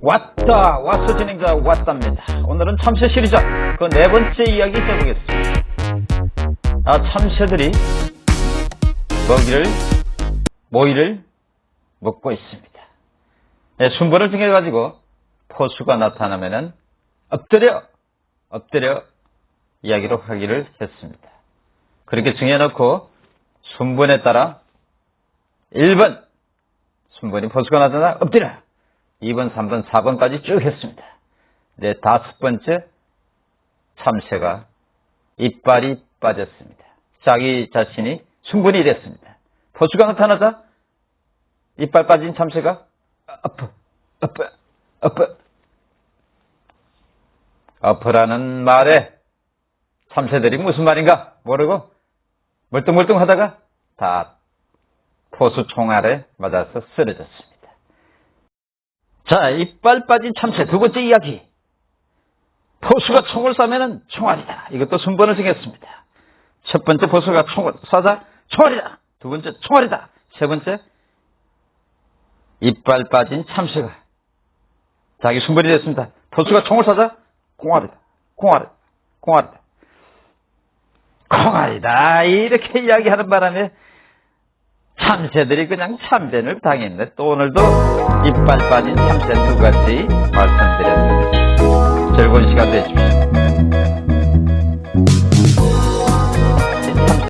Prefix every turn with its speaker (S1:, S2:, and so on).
S1: 왔다 왔어 진행자 왔답니다. 오늘은 참새 시리즈. 그 네 번째 이야기 해보겠습니다. 아 참새들이 먹이를 모이를 먹고 있습니다. 네, 순번을 통해 가지고 포수가 나타나면은 엎드려 엎드려 이야기로 하기를 했습니다. 그렇게 정해놓고 순번에 따라 1번 순번이 포수가 나타나 엎드려 2번, 3번, 4번까지 쭉 했습니다. 네, 다섯 번째 참새가 이빨이 빠졌습니다. 자기 자신이 충분히 됐습니다. 포수가 나타나자 이빨 빠진 참새가 아프, 아프, 아프. 아프라는 말에 참새들이 무슨 말인가 모르고 멀뚱멀뚱 하다가 다 포수 총알에 맞아서 쓰러졌습니다. 자, 이빨 빠진 참새 두 번째 이야기. 포수가 총을 쏴면은 총알이다. 이것도 순번을 정했습니다. 첫 번째 포수가 총을 쏴자 총알이다. 두 번째 총알이다. 세 번째 이빨 빠진 참새가 자기 순번이 됐습니다. 포수가 총을 쏴자 공알이다. 공알이다. 공알이다. 공알이다. 이렇게 이야기하는 바람에 참새들이 그냥 참변을 당했네. 또 오늘도 이빨 빠진 참새 두 가지 말씀드렸습니다. 즐거운 시간 되십시오.